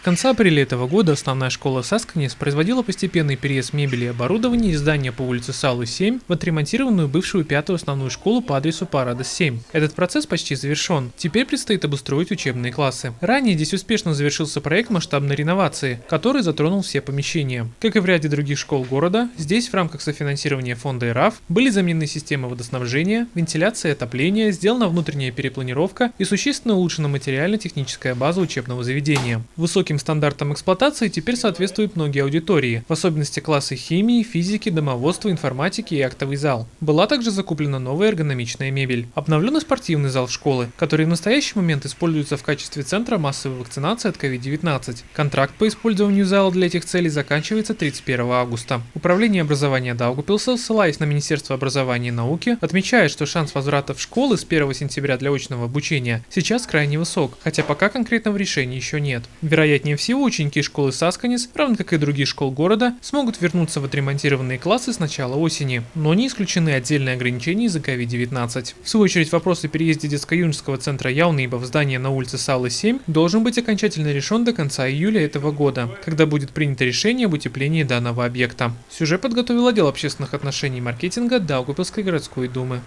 С конца апреля этого года основная школа Сасканис производила постепенный переезд мебели и оборудования из здания по улице Салы 7 в отремонтированную бывшую пятую основную школу по адресу Парада 7. Этот процесс почти завершен. Теперь предстоит обустроить учебные классы. Ранее здесь успешно завершился проект масштабной реновации, который затронул все помещения. Как и в ряде других школ города, здесь в рамках софинансирования фонда ИРАФ были заменены системы водоснабжения, вентиляция и отопления, сделана внутренняя перепланировка и существенно улучшена материально-техническая база учебного заведения. Высоким стандартам эксплуатации теперь соответствуют многие аудитории, в особенности классы химии, физики, домоводства, информатики и актовый зал. Была также закуплена новая эргономичная мебель. Обновлен спортивный зал школы, который в настоящий момент используется в качестве центра массовой вакцинации от COVID-19. Контракт по использованию зала для этих целей заканчивается 31 августа. Управление образования Даугупилса, ссылаясь на Министерство образования и науки, отмечает, что шанс возврата в школы с 1 сентября для очного обучения сейчас крайне высок, хотя пока конкретного решения еще нет. Вероятнее всего, ученики школы Сасканис, равно как и других школ города, смогут вернуться в отремонтированные классы с начала осени, но не исключены отдельные ограничения из-за COVID-19. В свою очередь, вопрос о переезде детско-юношеского центра Яунейба в здание на улице Салы 7 должен быть окончательно решен до конца июля этого года, когда будет принято решение об утеплении данного объекта. Сюжет подготовил отдел общественных отношений и маркетинга Даугупилской городской думы.